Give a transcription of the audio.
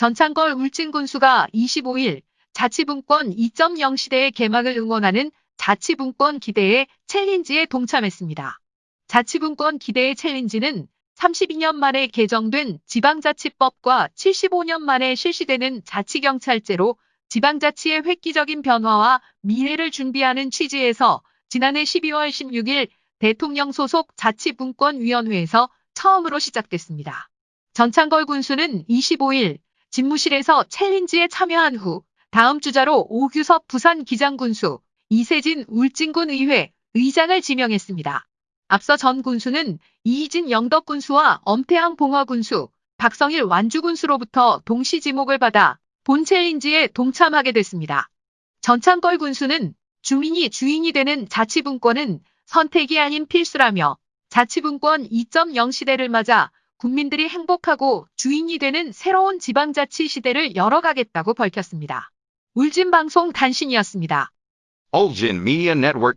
전창걸 울진군수가 25일 자치분권 2.0 시대의 개막을 응원하는 자치분권 기대의 챌린지에 동참했습니다. 자치분권 기대의 챌린지는 32년 만에 개정된 지방자치법과 75년 만에 실시되는 자치경찰제로 지방자치의 획기적인 변화와 미래를 준비하는 취지에서 지난해 12월 16일 대통령 소속 자치분권위원회에서 처음으로 시작됐습니다. 전창걸 군수는 25일 집무실에서 챌린지에 참여한 후 다음 주자로 오규섭 부산 기장군수, 이세진 울진군 의회 의장을 지명했습니다. 앞서 전 군수는 이희진 영덕군수와 엄태양 봉화군수, 박성일 완주군수로부터 동시 지목을 받아 본 챌린지에 동참하게 됐습니다. 전창걸 군수는 주민이 주인이 되는 자치분권은 선택이 아닌 필수라며 자치분권 2.0 시대를 맞아 국민들이 행복하고 주인이 되는 새로운 지방자치 시대를 열어가겠다고 밝혔습니다. 울진방송 단신이었습니다. Ulgin Media Network.